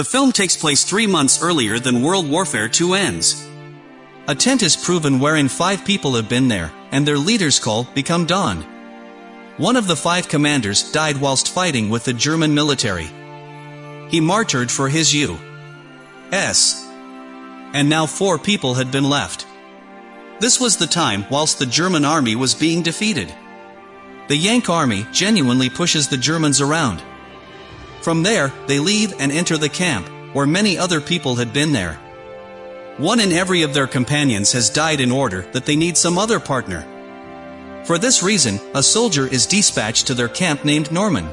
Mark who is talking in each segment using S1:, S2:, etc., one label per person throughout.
S1: The film takes place three months earlier than World Warfare II ends.
S2: A tent is proven wherein five people have been there, and their leader's call become Don. One of the five commanders died whilst fighting with the German military. He martyred for his U.S. And now four people had been left. This was the time whilst the German army was being defeated. The Yank army genuinely pushes the Germans around. From there, they leave and enter the camp, where many other people had been there. One in every of their companions has died in order that they need some other partner. For this reason, a soldier is dispatched to their camp named Norman.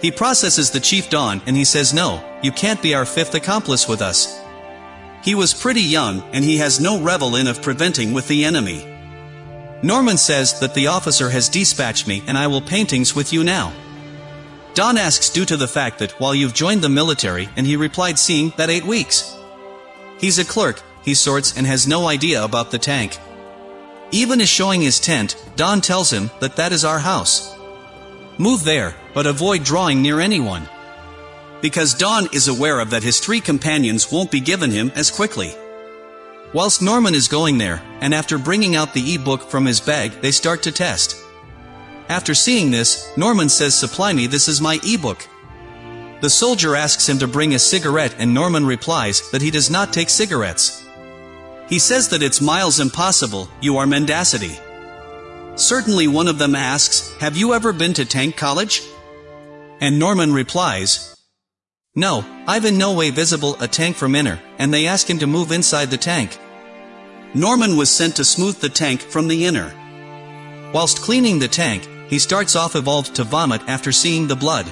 S2: He processes the chief Don and he says no, you can't be our fifth accomplice with us. He was pretty young and he has no revel in of preventing with the enemy. Norman says that the officer has dispatched me and I will paintings with you now. Don asks due to the fact that while you've joined the military and he replied seeing that eight weeks. He's a clerk, he sorts and has no idea about the tank. Even as showing his tent, Don tells him that that is our house. Move there, but avoid drawing near anyone. Because Don is aware of that his three companions won't be given him as quickly. Whilst Norman is going there, and after bringing out the e-book from his bag they start to test. After seeing this, Norman says supply me this is my e-book. The soldier asks him to bring a cigarette and Norman replies that he does not take cigarettes. He says that it's miles impossible, you are mendacity. Certainly one of them asks, have you ever been to tank college? And Norman replies, No, I've in no way visible a tank from inner, and they ask him to move inside the tank. Norman was sent to smooth the tank from the inner. Whilst cleaning the tank, he starts off evolved to vomit after seeing the blood.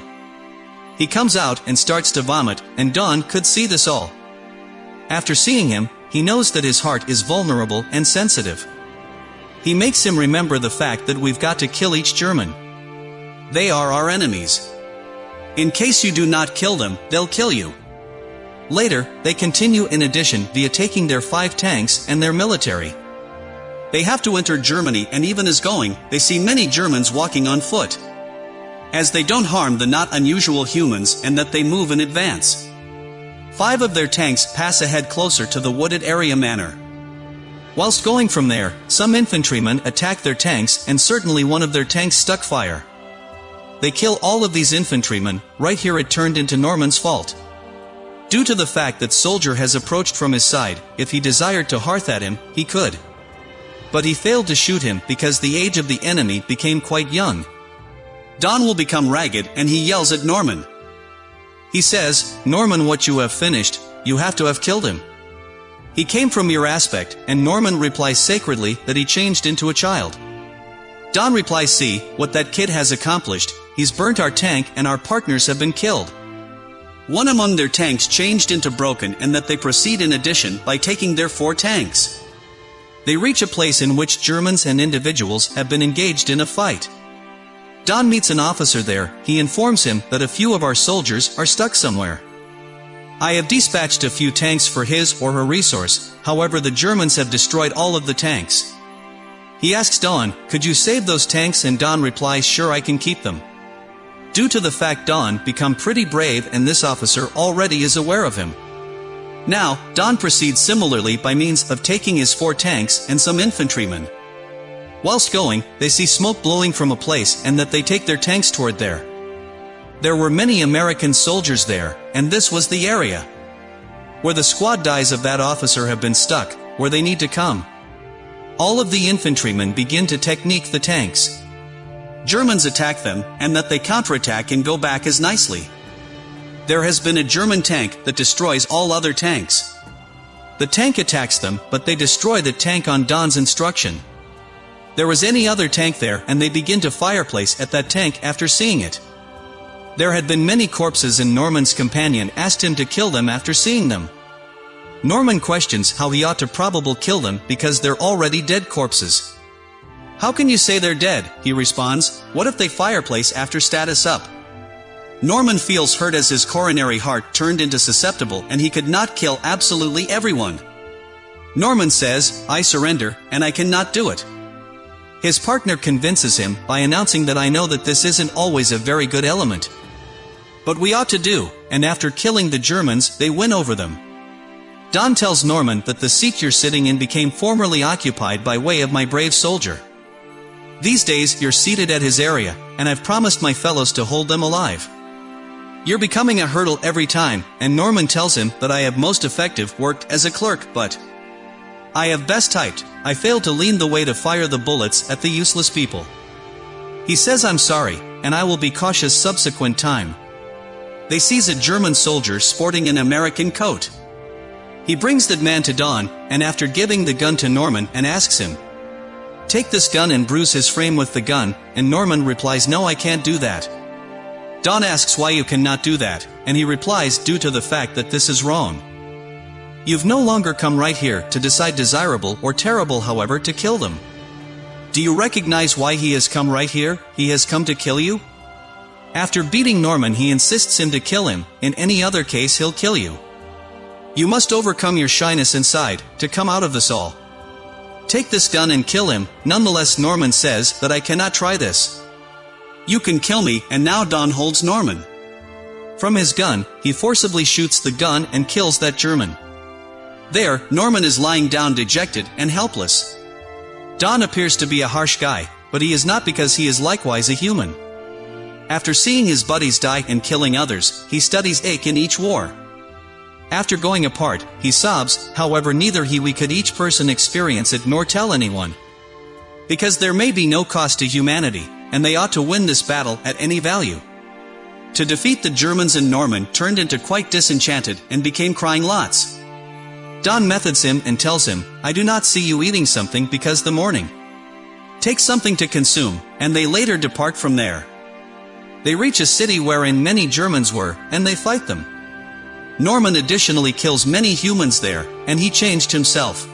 S2: He comes out and starts to vomit, and Don could see this all. After seeing him, he knows that his heart is vulnerable and sensitive. He makes him remember the fact that we've got to kill each German. They are our enemies. In case you do not kill them, they'll kill you. Later, they continue in addition via taking their five tanks and their military. They have to enter Germany and even as going, they see many Germans walking on foot as they don't harm the not unusual humans and that they move in advance. Five of their tanks pass ahead closer to the wooded area manor. Whilst going from there, some infantrymen attack their tanks and certainly one of their tanks stuck fire. They kill all of these infantrymen, right here it turned into Norman's fault. Due to the fact that soldier has approached from his side, if he desired to hearth at him, he could. But he failed to shoot him because the age of the enemy became quite young, Don will become ragged and he yells at Norman. He says, Norman what you have finished, you have to have killed him. He came from your aspect, and Norman replies sacredly that he changed into a child. Don replies see, what that kid has accomplished, he's burnt our tank and our partners have been killed. One among their tanks changed into broken and that they proceed in addition by taking their four tanks. They reach a place in which Germans and individuals have been engaged in a fight. Don meets an officer there, he informs him that a few of our soldiers are stuck somewhere. I have dispatched a few tanks for his or her resource, however the Germans have destroyed all of the tanks. He asks Don, could you save those tanks and Don replies sure I can keep them. Due to the fact Don become pretty brave and this officer already is aware of him. Now, Don proceeds similarly by means of taking his four tanks and some infantrymen. Whilst going, they see smoke blowing from a place and that they take their tanks toward there. There were many American soldiers there, and this was the area where the squad dies of that officer have been stuck, where they need to come. All of the infantrymen begin to technique the tanks. Germans attack them, and that they counterattack and go back as nicely. There has been a German tank that destroys all other tanks. The tank attacks them, but they destroy the tank on Don's instruction. There was any other tank there and they begin to fireplace at that tank after seeing it. There had been many corpses and Norman's companion asked him to kill them after seeing them. Norman questions how he ought to probable kill them because they're already dead corpses. How can you say they're dead, he responds, what if they fireplace after status up? Norman feels hurt as his coronary heart turned into susceptible and he could not kill absolutely everyone. Norman says, I surrender, and I cannot do it. His partner convinces him by announcing that I know that this isn't always a very good element. But we ought to do, and after killing the Germans, they win over them. Don tells Norman that the seat you're sitting in became formerly occupied by way of my brave soldier. These days, you're seated at his area, and I've promised my fellows to hold them alive. You're becoming a hurdle every time, and Norman tells him that I have most effective worked as a clerk, but I have best typed, I failed to lean the way to fire the bullets at the useless people. He says I'm sorry, and I will be cautious subsequent time. They seize a German soldier sporting an American coat. He brings that man to Don, and after giving the gun to Norman and asks him, Take this gun and bruise his frame with the gun, and Norman replies no I can't do that. Don asks why you cannot do that, and he replies due to the fact that this is wrong. You've no longer come right here to decide desirable or terrible however to kill them. Do you recognize why he has come right here? He has come to kill you? After beating Norman he insists him to kill him, in any other case he'll kill you. You must overcome your shyness inside, to come out of this all. Take this gun and kill him, nonetheless Norman says that I cannot try this. You can kill me, and now Don holds Norman. From his gun, he forcibly shoots the gun and kills that German. There, Norman is lying down dejected and helpless. Don appears to be a harsh guy, but he is not because he is likewise a human. After seeing his buddies die and killing others, he studies ache in each war. After going apart, he sobs, however neither he we could each person experience it nor tell anyone. Because there may be no cost to humanity, and they ought to win this battle at any value. To defeat the Germans and Norman turned into quite disenchanted and became crying lots. Don methods him and tells him, I do not see you eating something because the morning. Take something to consume, and they later depart from there. They reach a city wherein many Germans were, and they fight them. Norman additionally kills many humans there, and he changed himself.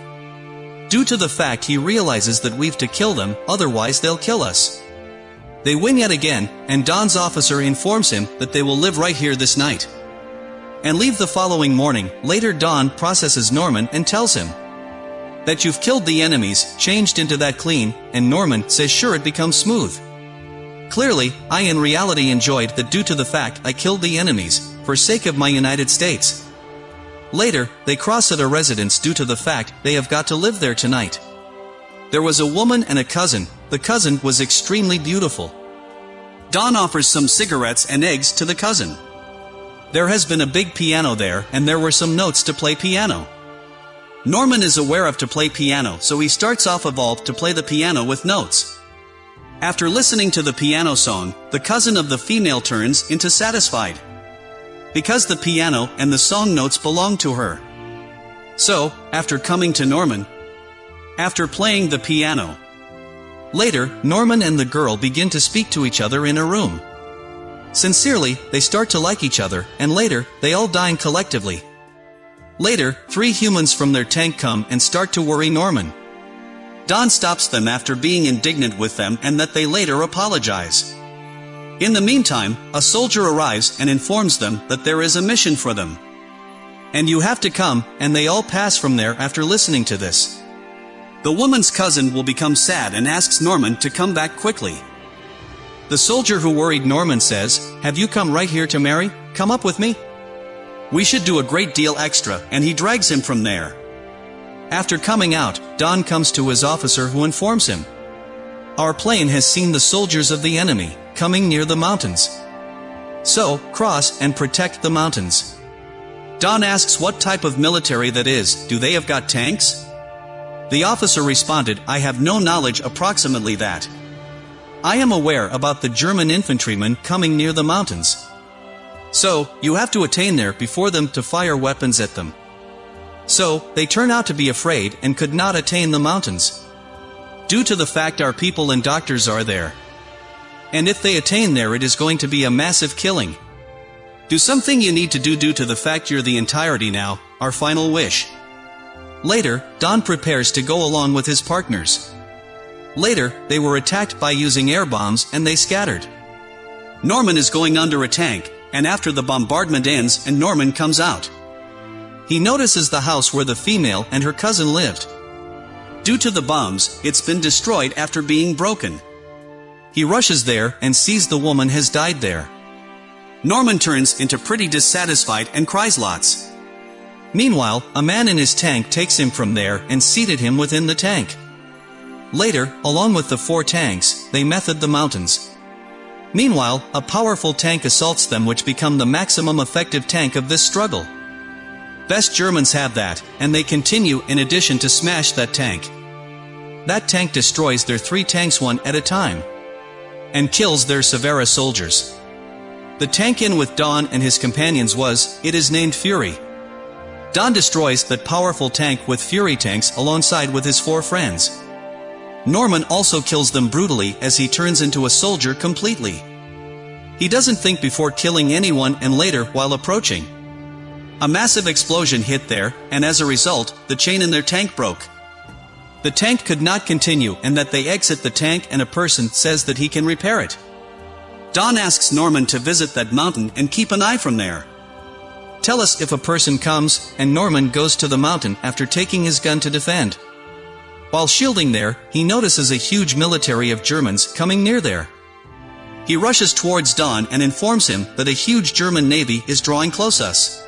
S2: Due to the fact he realizes that we've to kill them, otherwise they'll kill us. They win yet again, and Don's officer informs him that they will live right here this night. And leave the following morning, later Don processes Norman and tells him that you've killed the enemies, changed into that clean, and Norman says sure it becomes smooth. Clearly, I in reality enjoyed that due to the fact I killed the enemies, for sake of my United States. Later, they cross at a residence due to the fact they have got to live there tonight. There was a woman and a cousin, the cousin was extremely beautiful. Don offers some cigarettes and eggs to the cousin. There has been a big piano there, and there were some notes to play piano. Norman is aware of to play piano, so he starts off evolved to play the piano with notes. After listening to the piano song, the cousin of the female turns into satisfied. Because the piano and the song notes belong to her. So, after coming to Norman, after playing the piano, Later, Norman and the girl begin to speak to each other in a room. Sincerely, they start to like each other, and later, they all dine collectively. Later, three humans from their tank come and start to worry Norman. Don stops them after being indignant with them and that they later apologize. In the meantime, a soldier arrives and informs them that there is a mission for them. And you have to come, and they all pass from there after listening to this. The woman's cousin will become sad and asks Norman to come back quickly. The soldier who worried Norman says, Have you come right here to marry? Come up with me? We should do a great deal extra, and he drags him from there. After coming out, Don comes to his officer who informs him. Our plane has seen the soldiers of the enemy, coming near the mountains. So, cross and protect the mountains. Don asks what type of military that is, do they have got tanks? The officer responded, I have no knowledge approximately that. I am aware about the German infantrymen coming near the mountains. So, you have to attain there before them to fire weapons at them. So, they turn out to be afraid and could not attain the mountains. Due to the fact our people and doctors are there. And if they attain there it is going to be a massive killing. Do something you need to do due to the fact you're the entirety now, our final wish. Later, Don prepares to go along with his partners. Later, they were attacked by using air bombs and they scattered. Norman is going under a tank, and after the bombardment ends and Norman comes out. He notices the house where the female and her cousin lived. Due to the bombs, it's been destroyed after being broken. He rushes there and sees the woman has died there.
S1: Norman turns into pretty dissatisfied and cries lots.
S2: Meanwhile, a man in his tank takes him from there and seated him within the tank. Later, along with the four tanks, they method the mountains. Meanwhile, a powerful tank assaults them which become the maximum effective tank of this struggle. Best Germans have that, and they continue in addition to smash that tank. That tank destroys their three tanks one at a time. And kills their Severa soldiers. The tank in with Don and his companions was, it is named Fury. Don destroys that powerful tank with Fury tanks alongside with his four friends. Norman also kills them brutally as he turns into a soldier completely. He doesn't think before killing anyone and later while approaching. A massive explosion hit there, and as a result, the chain in their tank broke. The tank could not continue and that they exit the tank and a person says that he can repair it. Don asks Norman to visit that mountain and keep an eye from there. Tell us if a person comes, and Norman goes to the mountain after taking his gun to defend. While shielding there, he notices a huge military of Germans coming near there. He rushes towards Don and informs him that a huge German navy is drawing close us.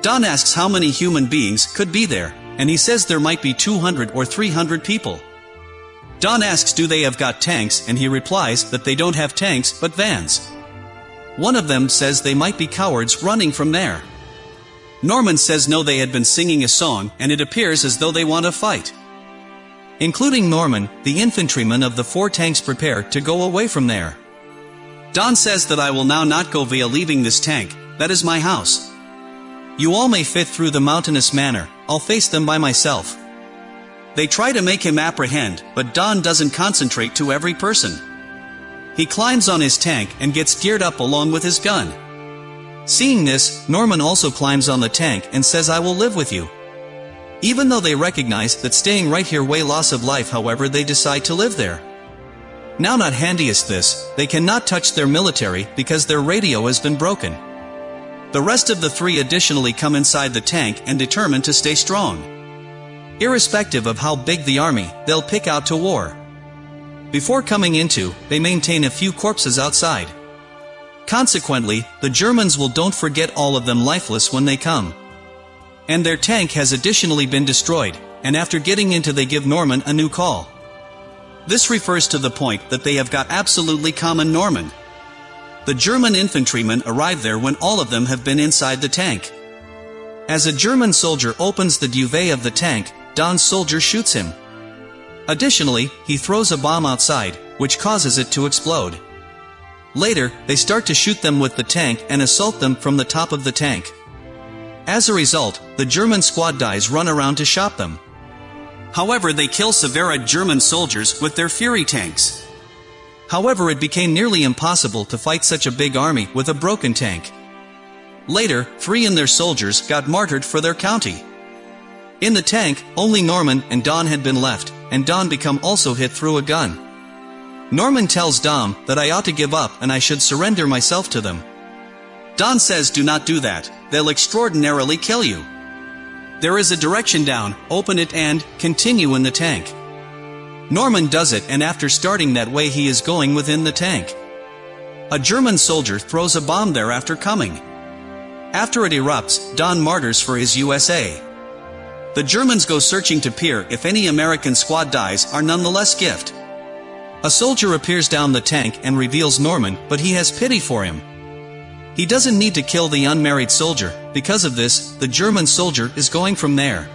S2: Don asks how many human beings could be there, and he says there might be 200 or 300 people. Don asks do they have got tanks and he replies that they don't have tanks but vans. One of them says they might be cowards running from there. Norman says no they had been singing a song and it appears as though they want to fight. Including Norman, the infantrymen of the four tanks prepare to go away from there. Don says that I will now not go via leaving this tank, that is my house. You all may fit through the mountainous manner, I'll face them by myself. They try to make him apprehend, but Don doesn't concentrate to every person. He climbs on his tank and gets geared up along with his gun. Seeing this, Norman also climbs on the tank and says I will live with you. Even though they recognize that staying right here way loss of life however they decide to live there. Now not handiest this, they cannot touch their military because their radio has been broken. The rest of the three additionally come inside the tank and determine to stay strong. Irrespective of how big the army, they'll pick out to war. Before coming into, they maintain a few corpses outside. Consequently, the Germans will don't forget all of them lifeless when they come. And their tank has additionally been destroyed, and after getting into they give Norman a new call. This refers to the point that they have got absolutely common Norman. The German infantrymen arrive there when all of them have been inside the tank. As a German soldier opens the duvet of the tank, Don's soldier shoots him. Additionally, he throws a bomb outside, which causes it to explode. Later, they start to shoot them with the tank and assault them from the top of the tank. As a result, the German squad dies run around to shot them. However they kill Severa German soldiers with their Fury tanks. However it became nearly impossible to fight such a big army with a broken tank. Later, three and their soldiers got martyred for their county. In the tank, only Norman and Don had been left, and Don become also hit through a gun. Norman tells Don that I ought to give up and I should surrender myself to them. Don says do not do that, they'll extraordinarily kill you. There is a direction down, open it and, continue in the tank. Norman does it and after starting that way he is going within the tank. A German soldier throws a bomb there after coming. After it erupts, Don martyrs for his USA. The Germans go searching to peer if any American squad dies are nonetheless gift. A soldier appears down the tank and reveals Norman, but he has pity for him. He doesn't need to kill the unmarried soldier, because of this, the German soldier is going from there.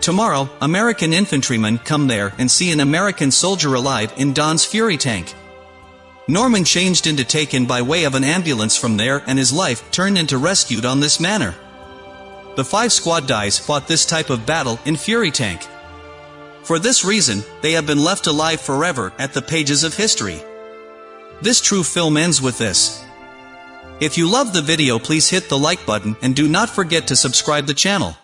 S2: Tomorrow, American infantrymen come there and see an American soldier alive in Don's Fury tank. Norman changed into taken by way of an ambulance from there and his life turned into rescued on this manner. The five squad dies fought this type of battle in Fury Tank. For this reason, they have been left alive forever at the pages of history. This true film ends with this. If you love the video please hit the like button and do not forget to subscribe the channel.